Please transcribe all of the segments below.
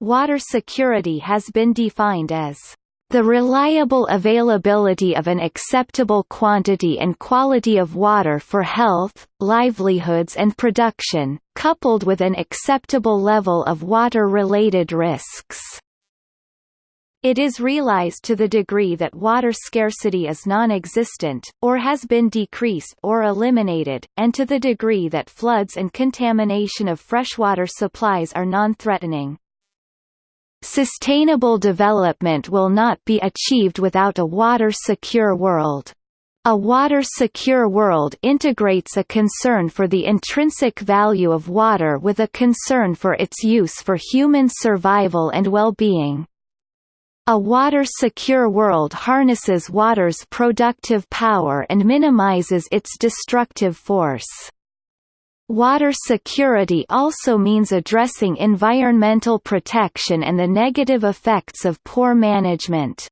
Water security has been defined as the reliable availability of an acceptable quantity and quality of water for health, livelihoods and production, coupled with an acceptable level of water-related risks. It is realized to the degree that water scarcity is non-existent, or has been decreased or eliminated, and to the degree that floods and contamination of freshwater supplies are non-threatening. Sustainable development will not be achieved without a water-secure world. A water-secure world integrates a concern for the intrinsic value of water with a concern for its use for human survival and well-being. A water-secure world harnesses water's productive power and minimizes its destructive force. Water security also means addressing environmental protection and the negative effects of poor management.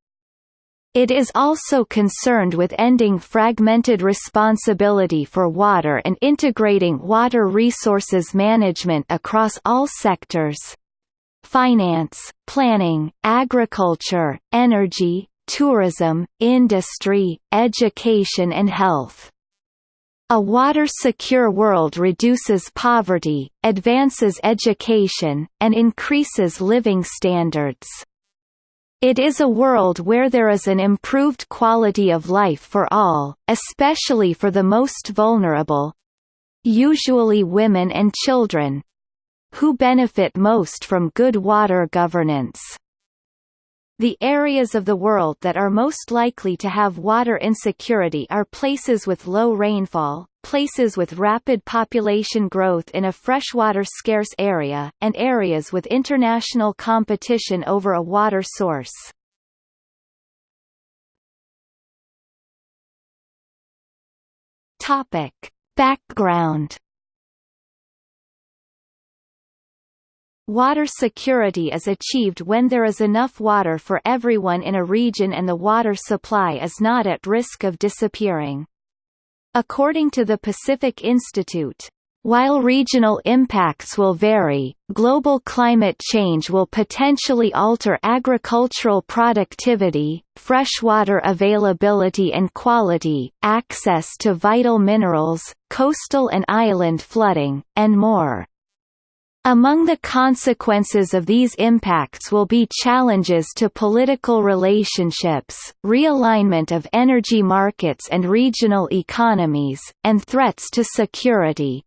It is also concerned with ending fragmented responsibility for water and integrating water resources management across all sectors finance, planning, agriculture, energy, tourism, industry, education and health. A water-secure world reduces poverty, advances education, and increases living standards. It is a world where there is an improved quality of life for all, especially for the most vulnerable—usually women and children—who benefit most from good water governance. The areas of the world that are most likely to have water insecurity are places with low rainfall, places with rapid population growth in a freshwater scarce area, and areas with international competition over a water source. Topic. Background Water security is achieved when there is enough water for everyone in a region and the water supply is not at risk of disappearing. According to the Pacific Institute, while regional impacts will vary, global climate change will potentially alter agricultural productivity, freshwater availability and quality, access to vital minerals, coastal and island flooding, and more. Among the consequences of these impacts will be challenges to political relationships, realignment of energy markets and regional economies, and threats to security.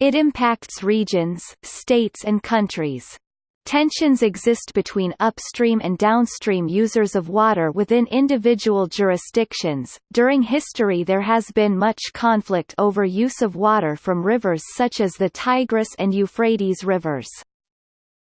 It impacts regions, states and countries. Tensions exist between upstream and downstream users of water within individual jurisdictions. During history, there has been much conflict over use of water from rivers such as the Tigris and Euphrates rivers.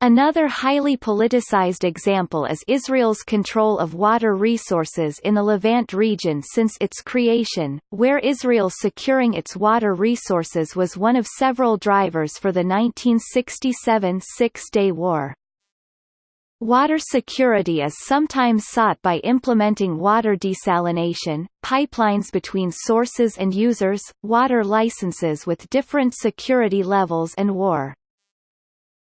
Another highly politicized example is Israel's control of water resources in the Levant region since its creation, where Israel securing its water resources was one of several drivers for the 1967 Six-Day War. Water security is sometimes sought by implementing water desalination, pipelines between sources and users, water licenses with different security levels and war.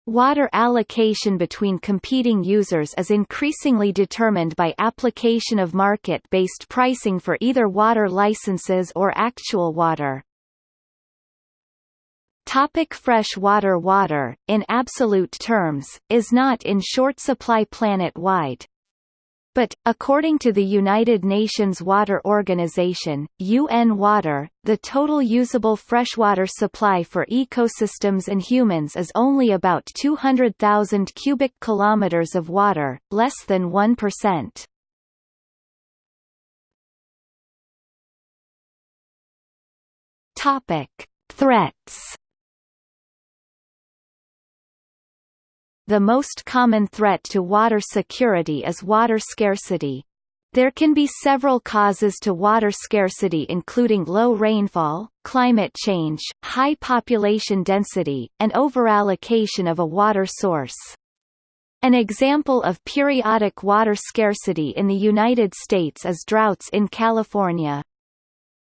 Water allocation between competing users is increasingly determined by application of market-based pricing for either water licenses or actual water. Topic fresh water Water, in absolute terms, is not in short supply planet-wide. But, according to the United Nations Water Organization, UN Water, the total usable freshwater supply for ecosystems and humans is only about 200,000 cubic kilometers of water, less than 1%. Topic: Threats The most common threat to water security is water scarcity. There can be several causes to water scarcity including low rainfall, climate change, high population density, and overallocation of a water source. An example of periodic water scarcity in the United States is droughts in California.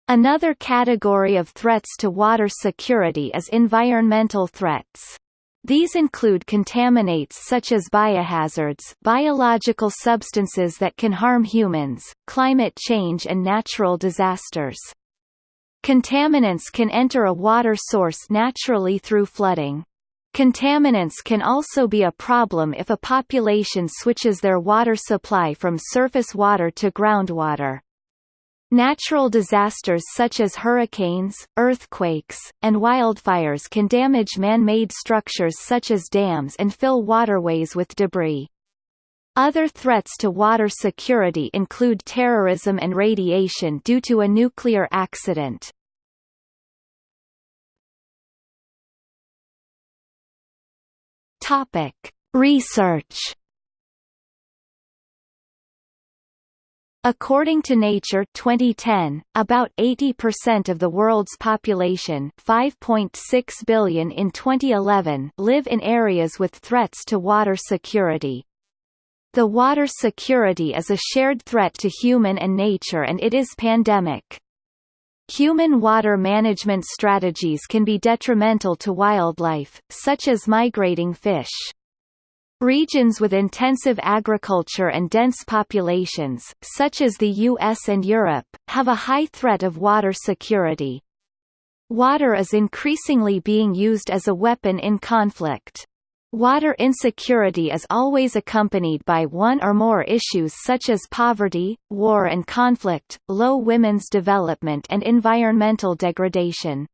Another category of threats to water security is environmental threats. These include contaminants such as biohazards biological substances that can harm humans, climate change and natural disasters. Contaminants can enter a water source naturally through flooding. Contaminants can also be a problem if a population switches their water supply from surface water to groundwater. Natural disasters such as hurricanes, earthquakes, and wildfires can damage man-made structures such as dams and fill waterways with debris. Other threats to water security include terrorism and radiation due to a nuclear accident. Research According to Nature 2010, about 80% of the world's population 5.6 billion in 2011 live in areas with threats to water security. The water security is a shared threat to human and nature and it is pandemic. Human water management strategies can be detrimental to wildlife, such as migrating fish. Regions with intensive agriculture and dense populations, such as the US and Europe, have a high threat of water security. Water is increasingly being used as a weapon in conflict. Water insecurity is always accompanied by one or more issues such as poverty, war and conflict, low women's development and environmental degradation.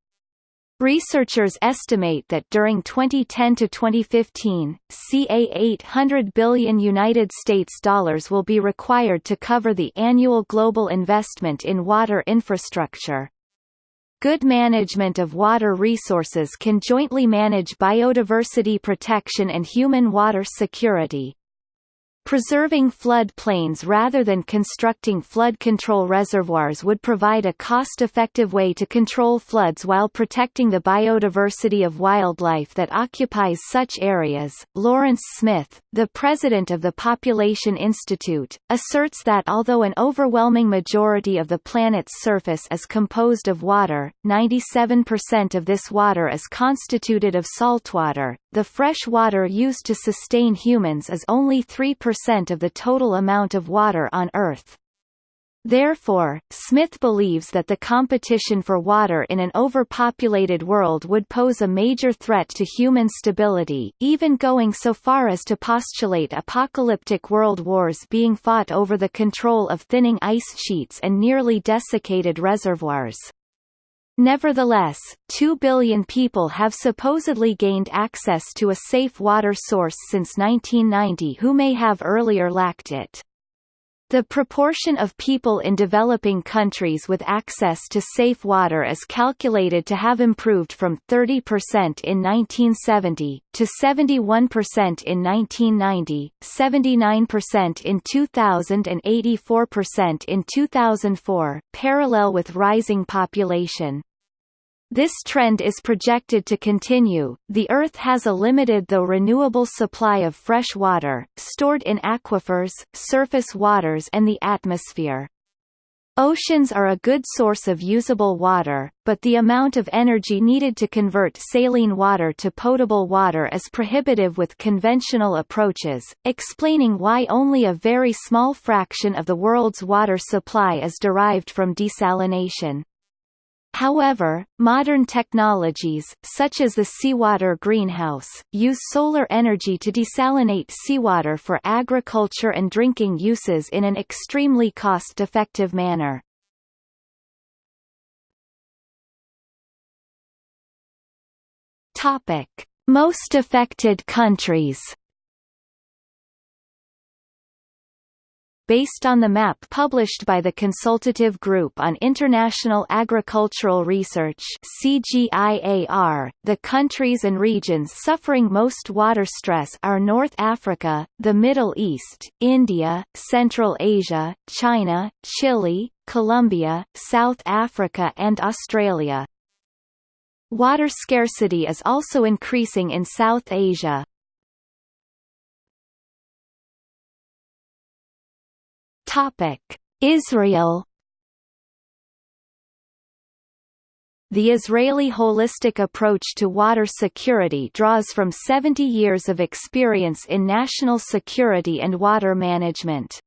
Researchers estimate that during 2010 to 2015, ca 800 billion United States dollars will be required to cover the annual global investment in water infrastructure. Good management of water resources can jointly manage biodiversity protection and human water security. Preserving flood plains rather than constructing flood control reservoirs would provide a cost-effective way to control floods while protecting the biodiversity of wildlife that occupies such areas. Lawrence Smith, the president of the Population Institute, asserts that although an overwhelming majority of the planet's surface is composed of water, 97% of this water is constituted of saltwater, the fresh water used to sustain humans is only 3% of the total amount of water on Earth. Therefore, Smith believes that the competition for water in an overpopulated world would pose a major threat to human stability, even going so far as to postulate apocalyptic world wars being fought over the control of thinning ice sheets and nearly desiccated reservoirs. Nevertheless, 2 billion people have supposedly gained access to a safe water source since 1990 who may have earlier lacked it. The proportion of people in developing countries with access to safe water is calculated to have improved from 30% in 1970, to 71% in 1990, 79% in 2000 and 84% in 2004, parallel with rising population. This trend is projected to continue. The Earth has a limited though renewable supply of fresh water, stored in aquifers, surface waters and the atmosphere. Oceans are a good source of usable water, but the amount of energy needed to convert saline water to potable water is prohibitive with conventional approaches, explaining why only a very small fraction of the world's water supply is derived from desalination. However, modern technologies, such as the seawater greenhouse, use solar energy to desalinate seawater for agriculture and drinking uses in an extremely cost-effective manner. Topic: Most affected countries based on the map published by the Consultative Group on International Agricultural Research CGIAR, the countries and regions suffering most water stress are North Africa, the Middle East, India, Central Asia, China, Chile, Colombia, South Africa and Australia. Water scarcity is also increasing in South Asia, Topic: Israel the Israeli holistic approach to water security draws from 70 years of experience in national security and water management.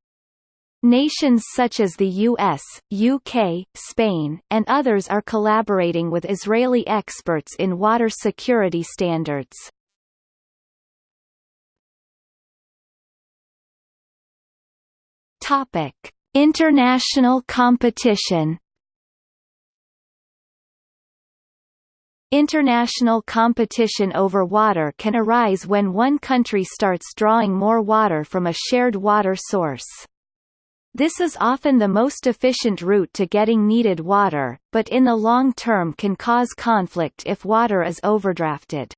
Nations such as the US, UK, Spain, and others are collaborating with Israeli experts in water security standards. Topic: International competition. International competition over water can arise when one country starts drawing more water from a shared water source. This is often the most efficient route to getting needed water, but in the long term can cause conflict if water is overdrafted.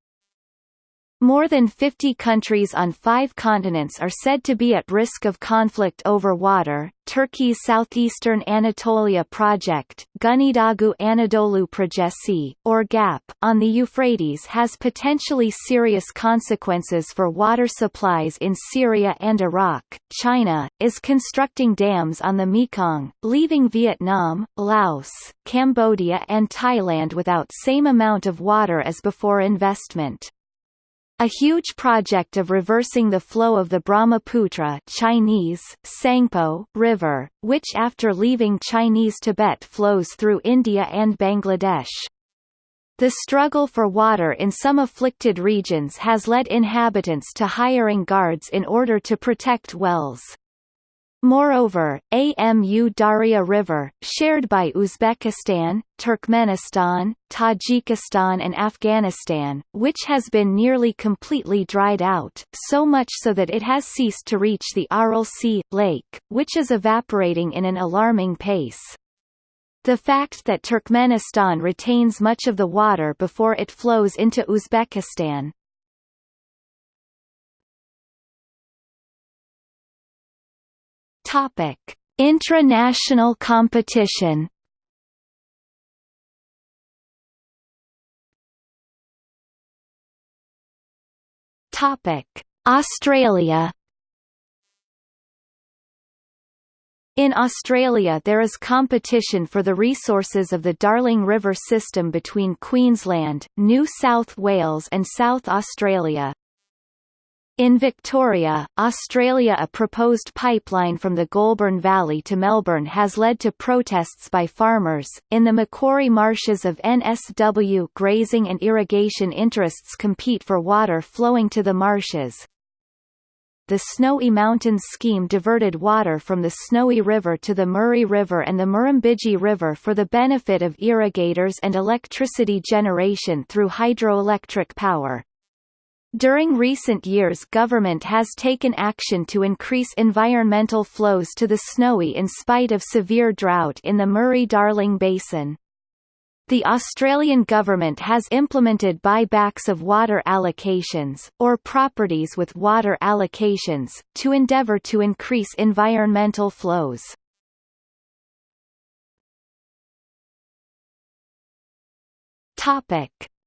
More than 50 countries on five continents are said to be at risk of conflict over water. Turkey's Southeastern Anatolia Project, Güneydoğu Anadolu Projesi, or GAP, on the Euphrates has potentially serious consequences for water supplies in Syria and Iraq. China is constructing dams on the Mekong, leaving Vietnam, Laos, Cambodia, and Thailand without same amount of water as before investment. A huge project of reversing the flow of the Brahmaputra Chinese, Tsangpo River, which after leaving Chinese Tibet flows through India and Bangladesh. The struggle for water in some afflicted regions has led inhabitants to hiring guards in order to protect wells. Moreover, Amu Darya River, shared by Uzbekistan, Turkmenistan, Tajikistan and Afghanistan, which has been nearly completely dried out, so much so that it has ceased to reach the Aral Sea, lake, which is evaporating in an alarming pace. The fact that Turkmenistan retains much of the water before it flows into Uzbekistan, Topic: Intranational competition. Topic: Australia. In Australia there is competition for the resources of the Darling River system between Queensland, New South Wales and South Australia, in Victoria, Australia a proposed pipeline from the Goulburn Valley to Melbourne has led to protests by farmers. In the Macquarie marshes of NSW grazing and irrigation interests compete for water flowing to the marshes. The Snowy Mountains scheme diverted water from the Snowy River to the Murray River and the Murrumbidgee River for the benefit of irrigators and electricity generation through hydroelectric power. During recent years government has taken action to increase environmental flows to the Snowy in spite of severe drought in the Murray-Darling Basin. The Australian government has implemented buybacks of water allocations, or properties with water allocations, to endeavour to increase environmental flows.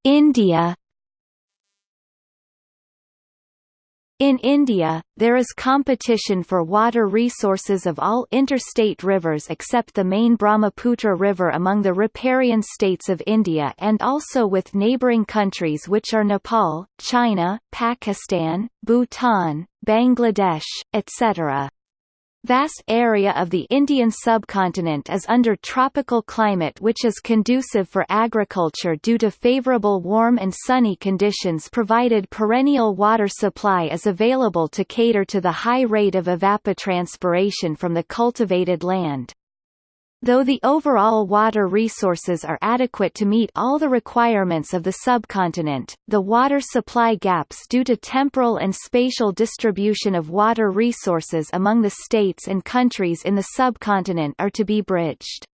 India In India, there is competition for water resources of all interstate rivers except the main Brahmaputra River among the riparian states of India and also with neighbouring countries which are Nepal, China, Pakistan, Bhutan, Bangladesh, etc. Vast area of the Indian subcontinent is under tropical climate which is conducive for agriculture due to favorable warm and sunny conditions provided perennial water supply is available to cater to the high rate of evapotranspiration from the cultivated land. Though the overall water resources are adequate to meet all the requirements of the subcontinent, the water supply gaps due to temporal and spatial distribution of water resources among the states and countries in the subcontinent are to be bridged.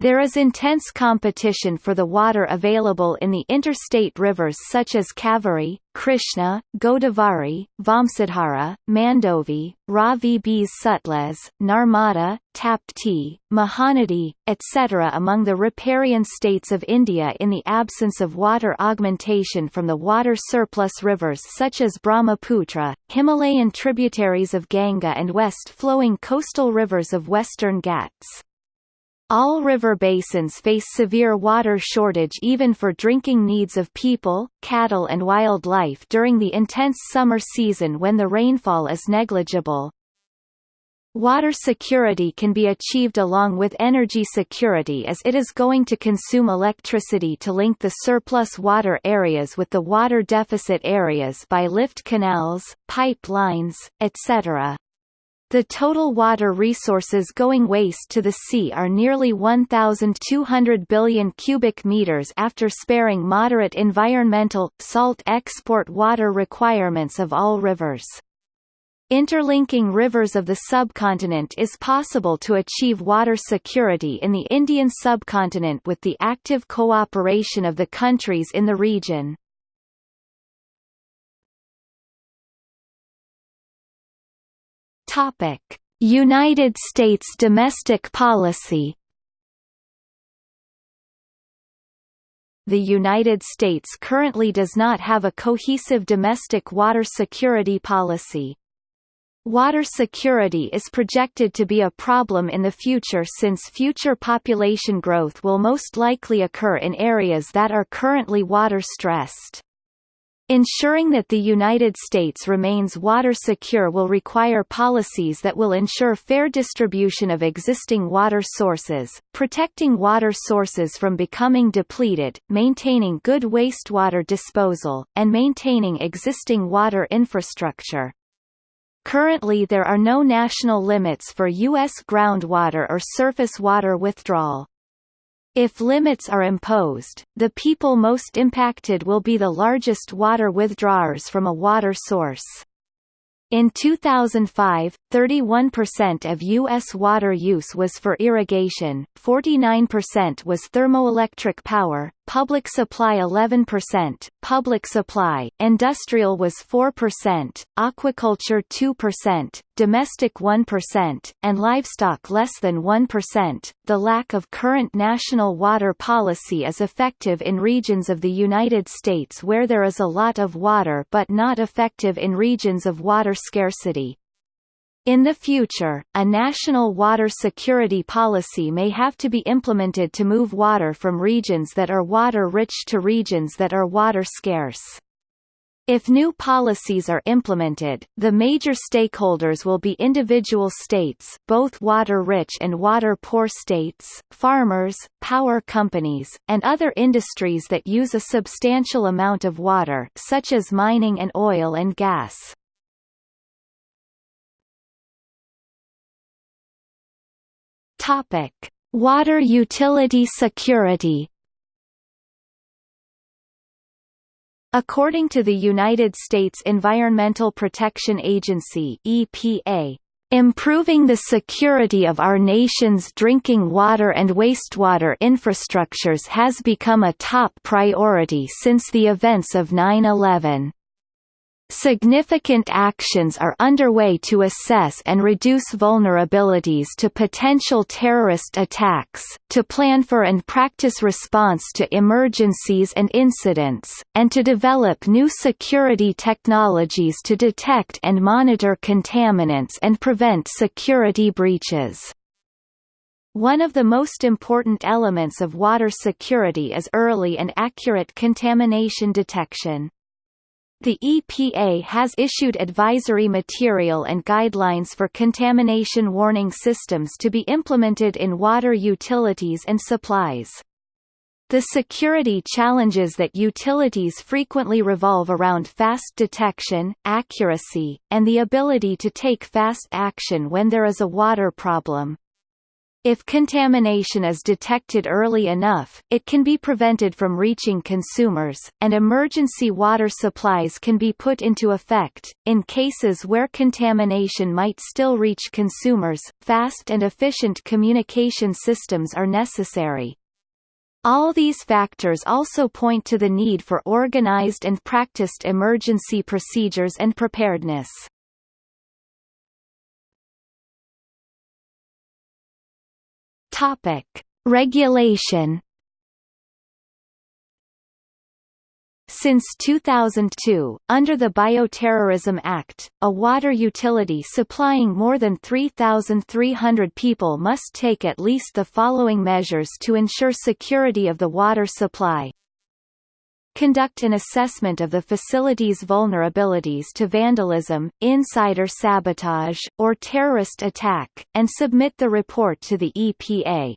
There is intense competition for the water available in the interstate rivers such as Kaveri, Krishna, Godavari, Vamsadhara, Mandovi, Ravi Sutlej, Narmada, Tapti, Mahanadi, etc. among the riparian states of India in the absence of water augmentation from the water surplus rivers such as Brahmaputra, Himalayan tributaries of Ganga and west-flowing coastal rivers of western Ghats. All river basins face severe water shortage even for drinking needs of people, cattle and wildlife during the intense summer season when the rainfall is negligible. Water security can be achieved along with energy security as it is going to consume electricity to link the surplus water areas with the water deficit areas by lift canals, pipelines, etc. The total water resources going waste to the sea are nearly 1,200 billion cubic meters after sparing moderate environmental, salt export water requirements of all rivers. Interlinking rivers of the subcontinent is possible to achieve water security in the Indian subcontinent with the active cooperation of the countries in the region. Topic: United States domestic policy. The United States currently does not have a cohesive domestic water security policy. Water security is projected to be a problem in the future since future population growth will most likely occur in areas that are currently water-stressed. Ensuring that the United States remains water secure will require policies that will ensure fair distribution of existing water sources, protecting water sources from becoming depleted, maintaining good wastewater disposal, and maintaining existing water infrastructure. Currently there are no national limits for U.S. groundwater or surface water withdrawal. If limits are imposed, the people most impacted will be the largest water withdrawers from a water source. In 2005, 31% of U.S. water use was for irrigation, 49% was thermoelectric power, public supply 11%, public supply, industrial was 4%, aquaculture 2%, domestic 1%, and livestock less than 1%. The lack of current national water policy is effective in regions of the United States where there is a lot of water but not effective in regions of water scarcity. In the future, a national water security policy may have to be implemented to move water from regions that are water-rich to regions that are water-scarce. If new policies are implemented, the major stakeholders will be individual states both water-rich and water-poor states, farmers, power companies, and other industries that use a substantial amount of water such as mining and oil and gas. Topic: Water utility security. According to the United States Environmental Protection Agency (EPA), Improving the security of our nation's drinking water and wastewater infrastructures has become a top priority since the events of 9-11. Significant actions are underway to assess and reduce vulnerabilities to potential terrorist attacks, to plan for and practice response to emergencies and incidents, and to develop new security technologies to detect and monitor contaminants and prevent security breaches. One of the most important elements of water security is early and accurate contamination detection. The EPA has issued advisory material and guidelines for contamination warning systems to be implemented in water utilities and supplies. The security challenges that utilities frequently revolve around fast detection, accuracy, and the ability to take fast action when there is a water problem. If contamination is detected early enough, it can be prevented from reaching consumers, and emergency water supplies can be put into effect. In cases where contamination might still reach consumers, fast and efficient communication systems are necessary. All these factors also point to the need for organized and practiced emergency procedures and preparedness. Topic: Regulation. Since 2002, under the Bioterrorism Act, a water utility supplying more than 3,300 people must take at least the following measures to ensure security of the water supply. Conduct an assessment of the facility's vulnerabilities to vandalism, insider sabotage, or terrorist attack, and submit the report to the EPA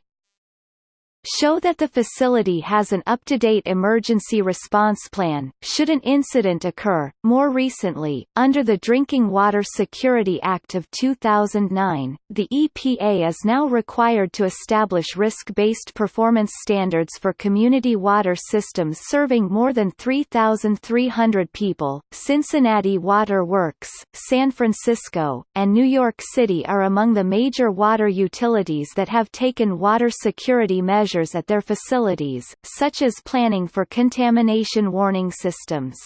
show that the facility has an up-to-date emergency response plan, should an incident occur. More recently, under the Drinking Water Security Act of 2009, the EPA is now required to establish risk-based performance standards for community water systems serving more than 3,300 people. Cincinnati Water Works, San Francisco, and New York City are among the major water utilities that have taken water security measures measures at their facilities, such as planning for contamination warning systems.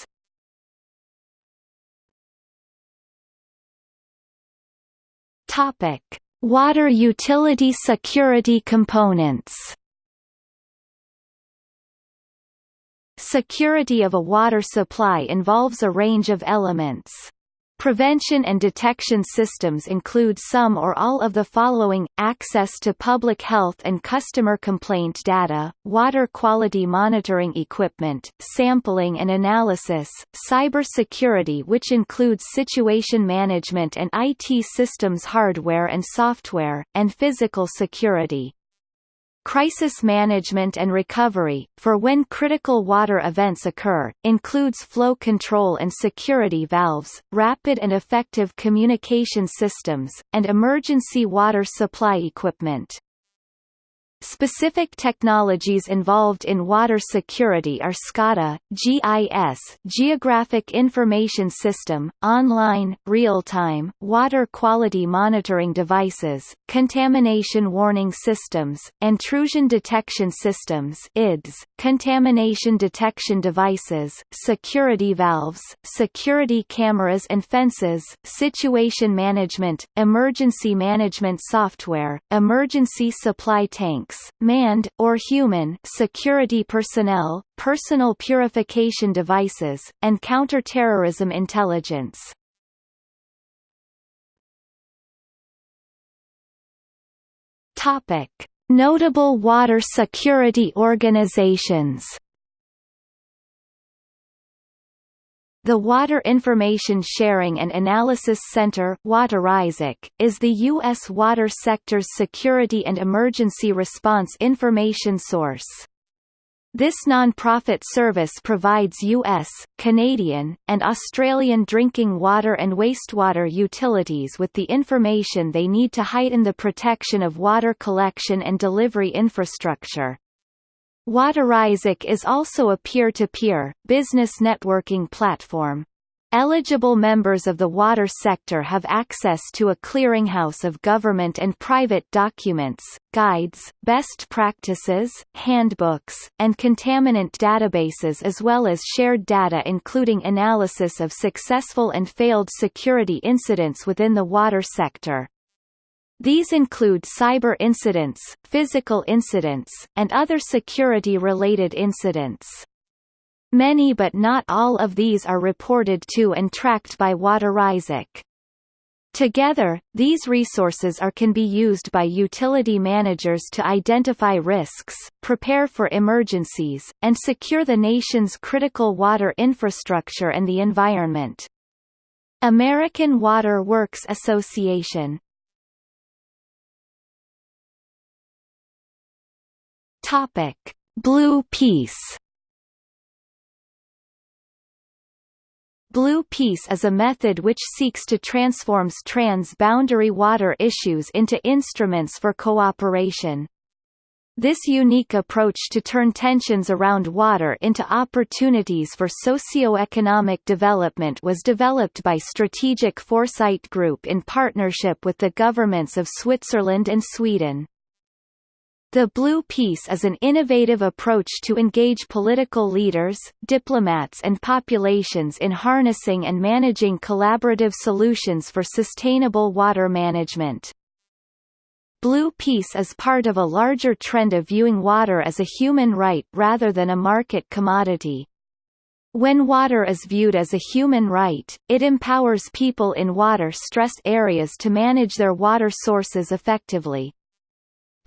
Topic: Water utility security components. Security of a water supply involves a range of elements. Prevention and detection systems include some or all of the following, access to public health and customer complaint data, water quality monitoring equipment, sampling and analysis, cyber security which includes situation management and IT systems hardware and software, and physical security. Crisis management and recovery, for when critical water events occur, includes flow control and security valves, rapid and effective communication systems, and emergency water supply equipment. Specific technologies involved in water security are SCADA, GIS Geographic Information System, online, real-time, water quality monitoring devices, contamination warning systems, intrusion detection systems IDS, contamination detection devices, security valves, security cameras and fences, situation management, emergency management software, emergency supply tank tanks, manned, or human security personnel, personal purification devices, and counter-terrorism intelligence. Topic: Notable water security organizations. The Water Information Sharing and Analysis Center is the U.S. water sector's security and emergency response information source. This non-profit service provides U.S., Canadian, and Australian drinking water and wastewater utilities with the information they need to heighten the protection of water collection and delivery infrastructure. WaterISAC is also a peer-to-peer, -peer, business networking platform. Eligible members of the water sector have access to a clearinghouse of government and private documents, guides, best practices, handbooks, and contaminant databases as well as shared data including analysis of successful and failed security incidents within the water sector. These include cyber incidents, physical incidents, and other security-related incidents. Many but not all of these are reported to and tracked by WaterISAC. Together, these resources are can be used by utility managers to identify risks, prepare for emergencies, and secure the nation's critical water infrastructure and the environment. American Water Works Association Topic: Blue Peace. Blue Peace is a method which seeks to transforms trans-boundary water issues into instruments for cooperation. This unique approach to turn tensions around water into opportunities for socio-economic development was developed by Strategic Foresight Group in partnership with the governments of Switzerland and Sweden. The Blue Peace is an innovative approach to engage political leaders, diplomats and populations in harnessing and managing collaborative solutions for sustainable water management. Blue Peace is part of a larger trend of viewing water as a human right rather than a market commodity. When water is viewed as a human right, it empowers people in water-stressed areas to manage their water sources effectively.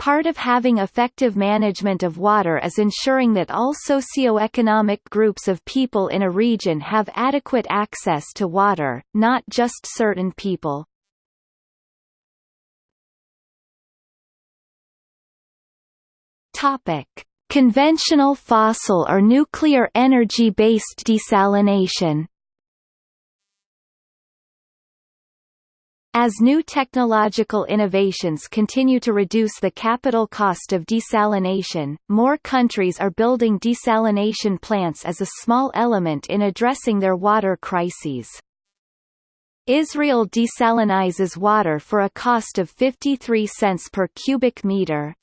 Part of having effective management of water is ensuring that all socio-economic groups of people in a region have adequate access to water, not just certain people. Topic: Conventional fossil or nuclear energy-based desalination As new technological innovations continue to reduce the capital cost of desalination, more countries are building desalination plants as a small element in addressing their water crises. Israel desalinizes water for a cost of 53 cents per cubic meter,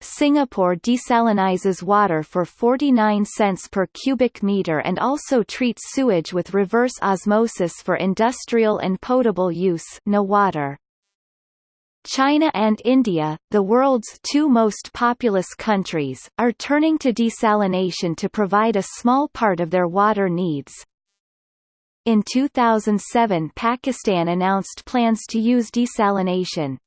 Singapore desalinizes water for 49 cents per cubic meter and also treats sewage with reverse osmosis for industrial and potable use NEWater. China and India, the world's two most populous countries, are turning to desalination to provide a small part of their water needs. In 2007 Pakistan announced plans to use desalination,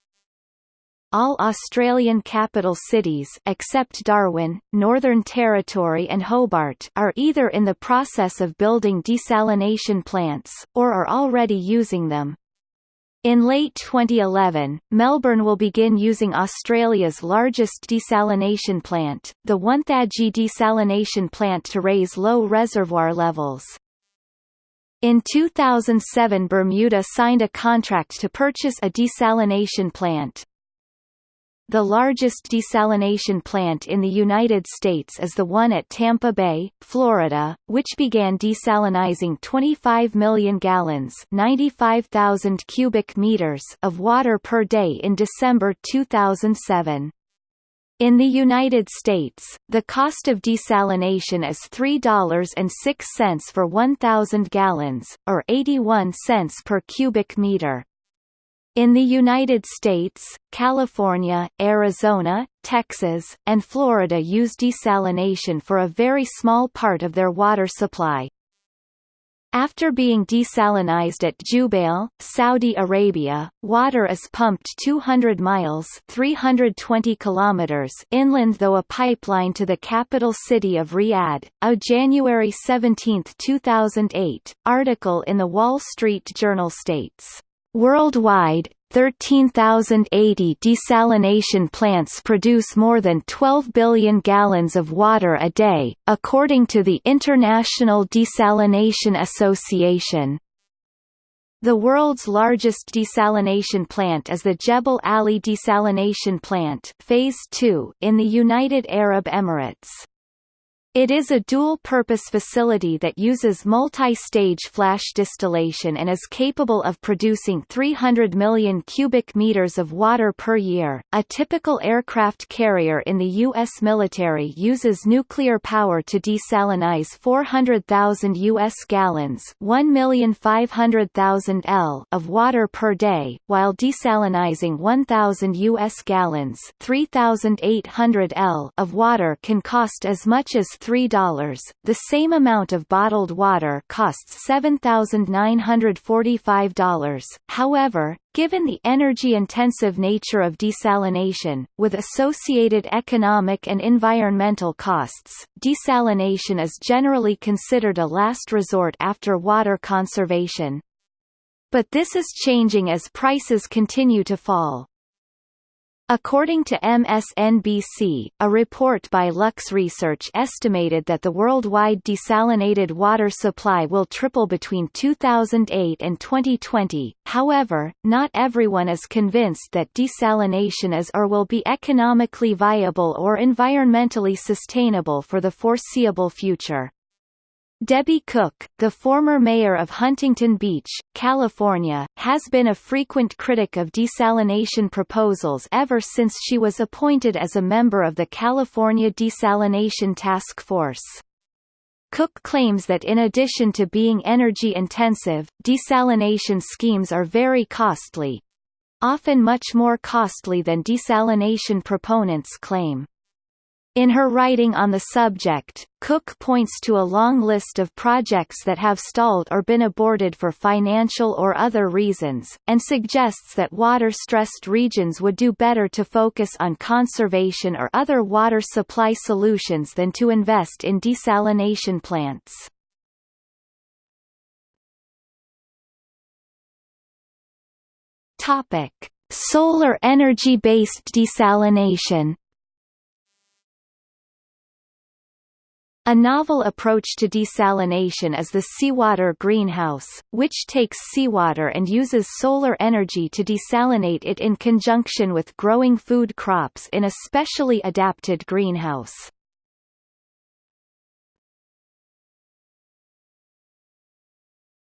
all Australian capital cities except Darwin, Northern Territory and Hobart are either in the process of building desalination plants, or are already using them. In late 2011, Melbourne will begin using Australia's largest desalination plant, the Wonthaggi desalination plant to raise low reservoir levels. In 2007 Bermuda signed a contract to purchase a desalination plant, the largest desalination plant in the United States is the one at Tampa Bay, Florida, which began desalinizing 25 million gallons 95,000 cubic meters of water per day in December 2007. In the United States, the cost of desalination is $3.06 for 1,000 gallons, or 81 cents per cubic meter. In the United States, California, Arizona, Texas, and Florida use desalination for a very small part of their water supply. After being desalinized at Jubail, Saudi Arabia, water is pumped 200 miles 320 kilometers inland though a pipeline to the capital city of Riyadh. A January 17, 2008, article in the Wall Street Journal states Worldwide, 13,080 desalination plants produce more than 12 billion gallons of water a day, according to the International Desalination Association. The world's largest desalination plant is the Jebel Ali Desalination Plant Phase 2 in the United Arab Emirates. It is a dual-purpose facility that uses multi-stage flash distillation and is capable of producing 300 million cubic meters of water per year. A typical aircraft carrier in the U.S. military uses nuclear power to desalinize 400,000 U.S. gallons 1,500,000 L of water per day, while desalinizing 1,000 U.S. gallons 3,800 L of water can cost as much as $3, the same amount of bottled water costs $7,945. However, given the energy-intensive nature of desalination, with associated economic and environmental costs, desalination is generally considered a last resort after water conservation. But this is changing as prices continue to fall. According to MSNBC, a report by Lux Research estimated that the worldwide desalinated water supply will triple between 2008 and 2020. However, not everyone is convinced that desalination is or will be economically viable or environmentally sustainable for the foreseeable future. Debbie Cook, the former mayor of Huntington Beach, California, has been a frequent critic of desalination proposals ever since she was appointed as a member of the California Desalination Task Force. Cook claims that in addition to being energy-intensive, desalination schemes are very costly. Often much more costly than desalination proponents claim. In her writing on the subject, Cook points to a long list of projects that have stalled or been aborted for financial or other reasons, and suggests that water-stressed regions would do better to focus on conservation or other water supply solutions than to invest in desalination plants. Topic: Solar energy-based desalination A novel approach to desalination is the seawater greenhouse, which takes seawater and uses solar energy to desalinate it in conjunction with growing food crops in a specially adapted greenhouse.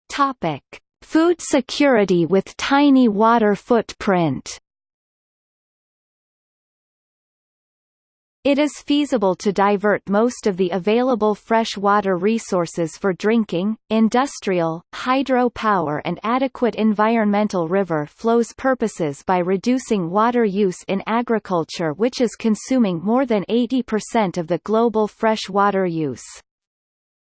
Topic: Food security with tiny water footprint It is feasible to divert most of the available fresh water resources for drinking, industrial, hydro power and adequate environmental river flows purposes by reducing water use in agriculture which is consuming more than 80% of the global fresh water use.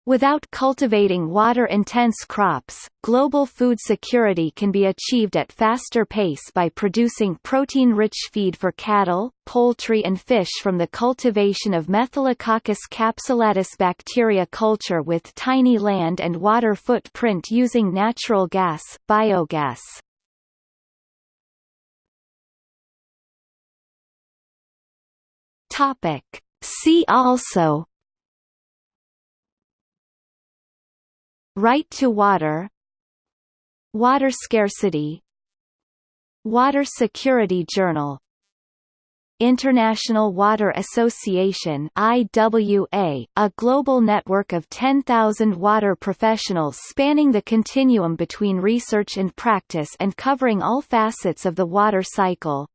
Without cultivating water-intense crops, global food security can be achieved at faster pace by producing protein-rich feed for cattle, poultry and fish from the cultivation of Methylococcus capsulatus bacteria culture with tiny land and water footprint using natural gas, biogas. See also Right to water. Water scarcity. Water Security Journal. International Water Association IWA, a global network of 10,000 water professionals spanning the continuum between research and practice and covering all facets of the water cycle.